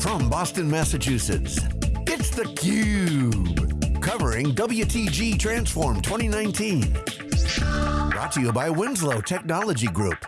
from Boston, Massachusetts, it's theCUBE, covering WTG Transform 2019. Brought to you by Winslow Technology Group.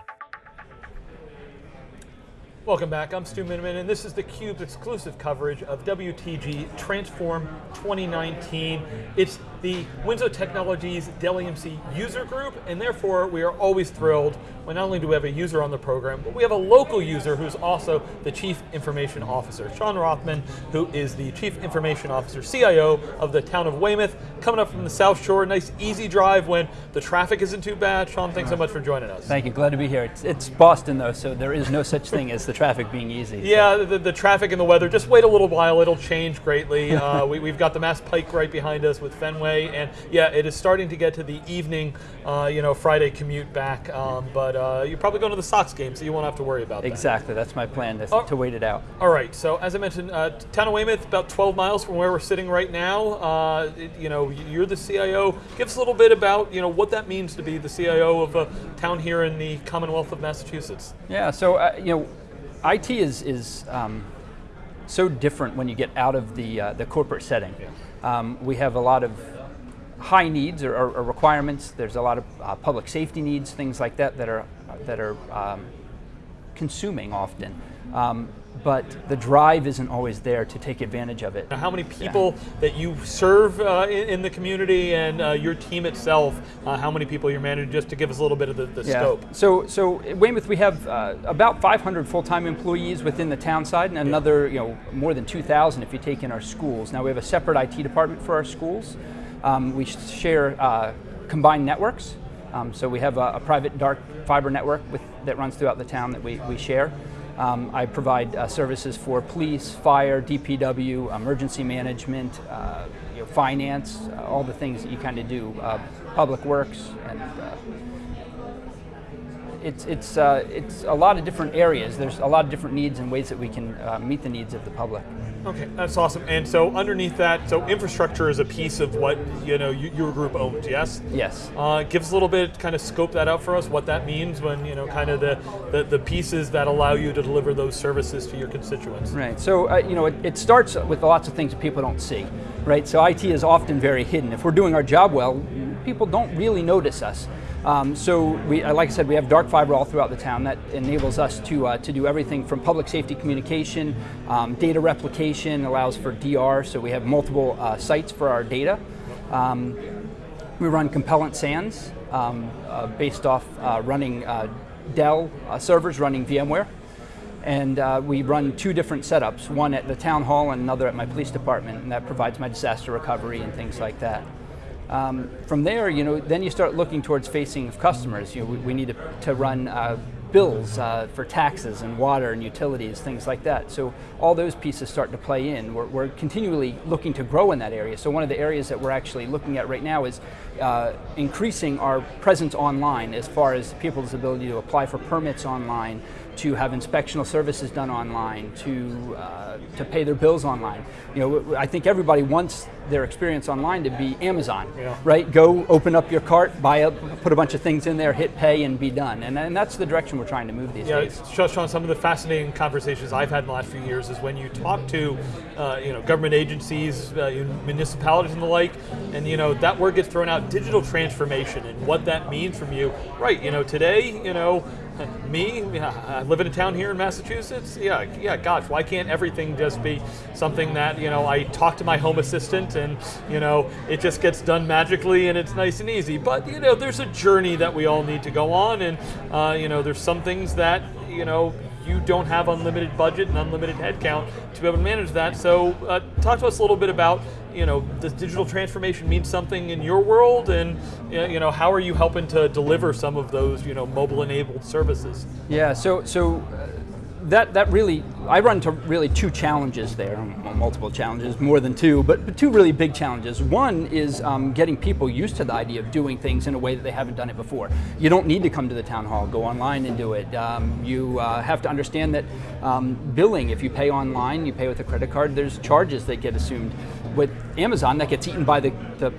Welcome back, I'm Stu Miniman, and this is theCUBE's exclusive coverage of WTG Transform 2019. It's the Winslow Technologies Dell EMC user group, and therefore we are always thrilled when not only do we have a user on the program, but we have a local user who's also the Chief Information Officer. Sean Rothman, who is the Chief Information Officer, CIO of the town of Weymouth, coming up from the South Shore, nice easy drive when the traffic isn't too bad. Sean, thanks so much for joining us. Thank you, glad to be here. It's, it's Boston though, so there is no such thing as the traffic being easy. Yeah, the, the, traffic and the weather, just wait a little while, it'll change greatly. uh, we, have got the Mass Pike right behind us with Fenway, and yeah, it is starting to get to the evening, uh, you know, Friday commute back, um, but uh, you're probably going to the Sox game, so you won't have to worry about exactly, that. Exactly, that's my plan, to, oh, to, wait it out. All right, so as I mentioned, uh, town of Weymouth, about 12 miles from where we're sitting right now. Uh, it, you know, you're the CIO. Give us a little bit about, you know, what that means to be the CIO of a town here in the Commonwealth of Massachusetts. Yeah, so, uh, you know, IT is, is um, so different when you get out of the, uh, the corporate setting. Yeah. Um, we have a lot of high needs or, or, or requirements. There's a lot of uh, public safety needs, things like that that are, that are um, consuming often. Um, but the drive isn't always there to take advantage of it. Now, how many people yeah. that you serve uh, in, in, the community and uh, your team itself, uh, how many people you're managing, just to give us a little bit of the, the yeah. scope? So, so at Weymouth we have uh, about 500 full-time employees within the town side and another, you know, more than 2,000 if you take in our schools. Now we have a separate IT department for our schools. Um, we share uh, combined networks. Um, so we have a, a, private dark fiber network with, that runs throughout the town that we, we share. Um, I provide uh, services for police, fire, DPW, emergency management, uh, you know, finance, uh, all the things that you kind of do, uh, public works, and uh, it's, it's, uh, it's a lot of different areas. There's a lot of different needs and ways that we can meet the needs of the public. Okay, that's awesome. And so underneath that, so infrastructure is a piece of what you know your group owns. Yes. Yes. Uh, give us a little bit, kind of scope that out for us. What that means when you know, kind of the the, the pieces that allow you to deliver those services to your constituents. Right. So uh, you know, it, it starts with lots of things that people don't see. Right. So IT is often very hidden. If we're doing our job well, people don't really notice us. Um, so we, uh, like I said, we have dark fiber all throughout the town that enables us to, uh, to do everything from public safety communication, um, data replication, allows for DR, so we have multiple uh, sites for our data. Um, we run compellent SANs um, uh, based off uh, running uh, Dell servers running VMware. And we run two different setups, one at the town hall and another at my police department, and that provides my disaster recovery and things like that. Um, from there, you know, then you start looking towards facing of customers. You know, we, we need to, to run uh, bills uh, for taxes and water and utilities, things like that. So all those pieces start to play in. We're, we're, continually looking to grow in that area. So one of the areas that we're actually looking at right now is uh, increasing our presence online as far as people's ability to apply for permits online, to have inspectional services done online, to, uh, to pay their bills online. You know, I think everybody wants their experience online to be Amazon, yeah. right? Go open up your cart, buy up, put a bunch of things in there, hit pay and be done. And, and that's the direction we're trying to move these yeah, days. Yeah, Sean, some of the fascinating conversations I've had in the last few years is when you talk to uh, you know, government agencies, uh, municipalities and the like, and you know, that word gets thrown out, digital transformation and what that means from you. Right, you know, today, you know, me, I live in a town here in Massachusetts. Yeah, yeah. Gosh, why can't everything just be something that you know I talk to my home assistant and you know it just gets done magically and it's nice and easy. But you know, there's a journey that we all need to go on, and uh, you know, there's some things that you know you don't have unlimited budget and unlimited headcount to be able to manage that. So uh, talk to us a little bit about, you know, does digital transformation mean something in your world and, you know, how are you helping to deliver some of those, you know, mobile enabled services? Yeah, so, so that, that really, I run into really two challenges there, multiple challenges, more than two, but, but two really big challenges. One is um, getting people used to the idea of doing things in a way that they haven't done it before. You don't need to come to the town hall, go online and do it. Um, you uh, have to understand that um, billing, if you pay online, you pay with a credit card, there's charges that get assumed. With Amazon, that gets eaten by the, the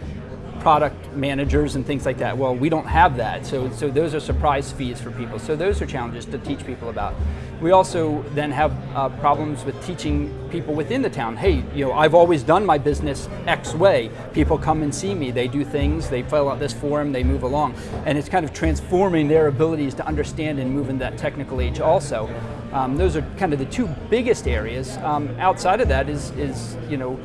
product managers and things like that. Well, we don't have that, so, so those are surprise fees for people. So those are challenges to teach people about. We also then have uh, problems with teaching people within the town, hey, you know, I've always done my business X way. People come and see me, they do things, they fill out this form, they move along. And it's kind of transforming their abilities to understand and move in that technical age also. Um, those are kind of the two biggest areas. Um, outside of that is, is you know,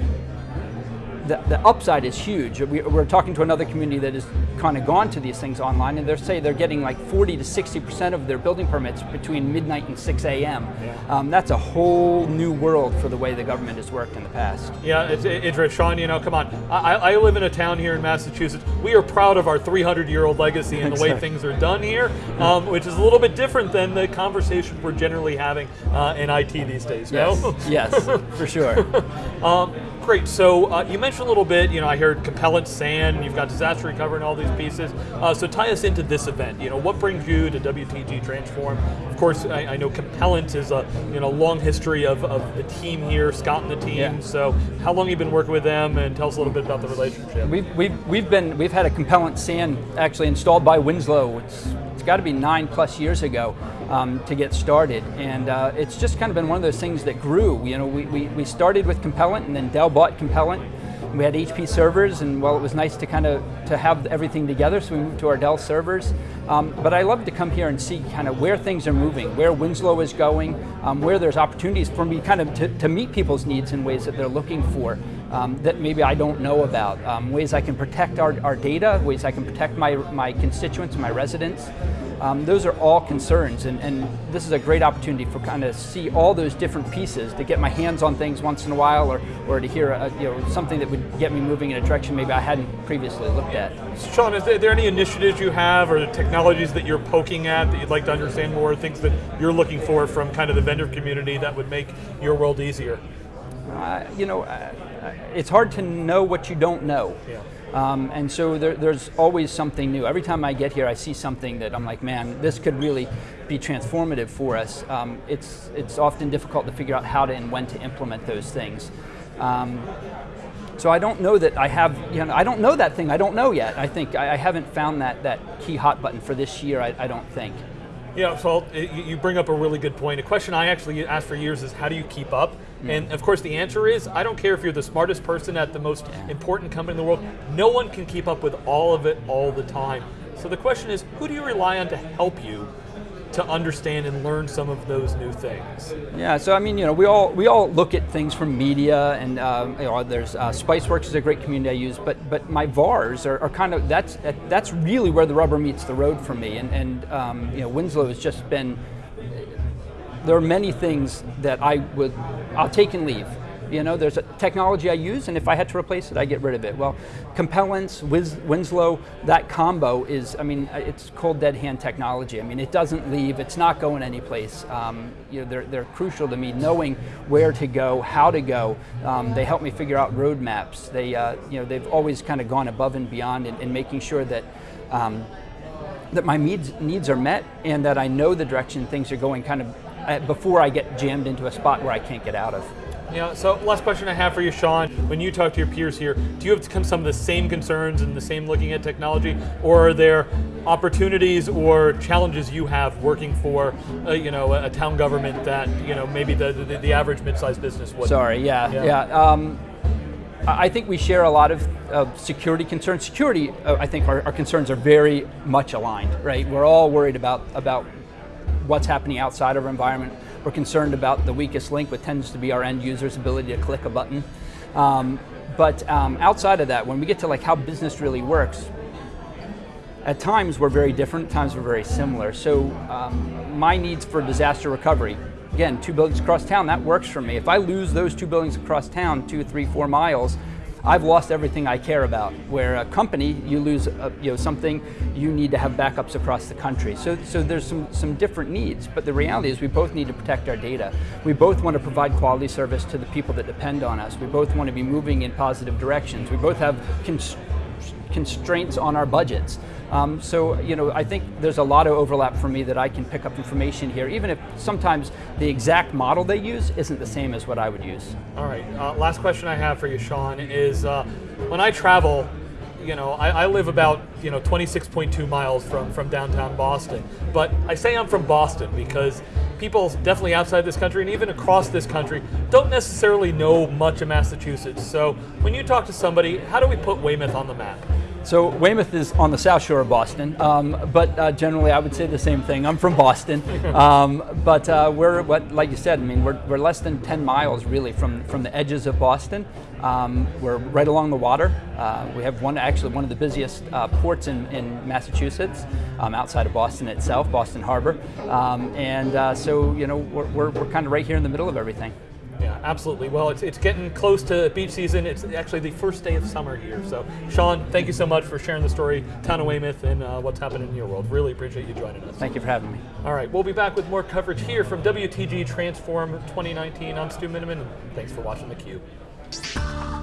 the, the upside is huge. We, are talking to another community that has kind of gone to these things online, and they say they're getting like 40 to 60 percent of their building permits between midnight and 6 a.m. Yeah. Um, that's a whole new world for the way the government has worked in the past. Yeah, it's, it's Sean, you know, come on. I, I, live in a town here in Massachusetts. We are proud of our 300-year-old legacy and the way things are done here, um, which is a little bit different than the conversation we're generally having uh, in IT these days. Yes, no? yes, for sure. um, Great. So uh, you mentioned a little bit. You know, I heard Compellent SAN. You've got disaster recovery and all these pieces. Uh, so tie us into this event. You know, what brings you to WTG Transform? Of course, I, I know Compellent is a you know long history of, of the team here, Scott and the team. Yeah. So how long have you been working with them? And tell us a little bit about the relationship. We've we've, we've been we've had a Compellent SAN actually installed by Winslow. It's got to be nine plus years ago um, to get started. And uh, it's just kind of been one of those things that grew. You know, we, we, we started with Compellent and then Dell bought Compellent. We had HP servers, and well, it was nice to kind of to have everything together, so we moved to our Dell servers. Um, but I love to come here and see kind of where things are moving, where Winslow is going, um, where there's opportunities for me kind of to, to, meet people's needs in ways that they're looking for um, that maybe I don't know about, um, ways I can protect our, our data, ways I can protect my, my constituents, my residents. Um, those are all concerns, and, and, this is a great opportunity for kind of see all those different pieces to get my hands on things once in a while, or, or to hear a, you know something that would get me moving in a direction maybe I hadn't previously looked at. Sean, is there, any initiatives you have, or technologies that you're poking at that you'd like to understand more, things that you're looking for from kind of the vendor community that would make your world easier? Uh, you know, uh, it's hard to know what you don't know. Yeah. Um, and so there, there's always something new. Every time I get here, I see something that I'm like, man, this could really be transformative for us. Um, it's, it's often difficult to figure out how to and when to implement those things. Um, so I don't know that I have, you know, I don't know that thing. I don't know yet. I think I, I haven't found that, that key hot button for this year, I, I don't think. Yeah, so you bring up a really good point. A question I actually asked for years is how do you keep up? Mm. And of course, the answer is I don't care if you're the smartest person at the most important company in the world, no one can keep up with all of it all the time. So the question is who do you rely on to help you to understand and learn some of those new things. Yeah, so I mean, you know, we all we all look at things from media, and um, you know, there's uh, SpiceWorks is a great community I use, but but my VARs are, are kind of that's that's really where the rubber meets the road for me, and and um, you know, Winslow has just been. There are many things that I would I'll take and leave you know, there's a technology I use, and if I had to replace it, I get rid of it. Well, Compellence, Wiz, Winslow, that combo is, I mean, it's cold dead hand technology. I mean, it doesn't leave, it's not going anyplace. Um, you know, they're, they're crucial to me, knowing where to go, how to go. Um, they help me figure out roadmaps. They, uh, you know, they've always kind of gone above and beyond in, in making sure that um, that my needs, needs are met and that I know the direction things are going kind of uh, before I get jammed into a spot where I can't get out of. Yeah, so last question I have for you, Sean. When you talk to your peers here, do you have some of the same concerns and the same looking at technology, or are there opportunities or challenges you have working for, uh, you know, a, town government that you know maybe the the, the average mid-sized business would? Sorry, yeah, yeah. yeah. Um, I think we share a lot of uh, security concerns. Security, uh, I think our, our, concerns are very much aligned, right? We're all worried about about what's happening outside of our environment we're concerned about the weakest link, which tends to be our end user's ability to click a button. Um, but um, outside of that, when we get to like how business really works, at times we're very different, at times we're very similar. So um, my needs for disaster recovery, again, two buildings across town, that works for me. If I lose those two buildings across town, two, three, four miles, I've lost everything I care about. Where a company, you lose uh, you know, something, you need to have backups across the country. So, so there's some, some different needs, but the reality is we both need to protect our data. We both want to provide quality service to the people that depend on us. We both want to be moving in positive directions. We both have constraints on our budgets. Um, so, you know, I think there's a lot of overlap for me that I can pick up information here, even if sometimes the exact model they use isn't the same as what I would use. All right, uh, last question I have for you, Sean, is uh, when I travel, you know, I, I live about you know 26.2 miles from from downtown Boston. But I say I'm from Boston because people definitely outside this country and even across this country don't necessarily know much of Massachusetts. So when you talk to somebody, how do we put Weymouth on the map? So Weymouth is on the south shore of Boston, um, but uh, generally I would say the same thing. I'm from Boston, um, but uh, we're what, like you said, I mean, we're, we're less than 10 miles really from from the edges of Boston. Um, we're right along the water. Uh, we have one actually one of the busiest uh, ports in, in Massachusetts, um, outside of Boston itself, Boston Harbor, um, and uh, so you know we're, we're, we're kind of right here in the middle of everything. Yeah, absolutely. Well, it's, it's getting close to beach season. It's actually the first day of summer here. So, Sean, thank you so much for sharing the story, Town of Weymouth, and uh, what's happening in your world. Really appreciate you joining us. Thank you for having me. All right, we'll be back with more coverage here from WTG Transform 2019. I'm Stu Miniman, and thanks for watching theCUBE.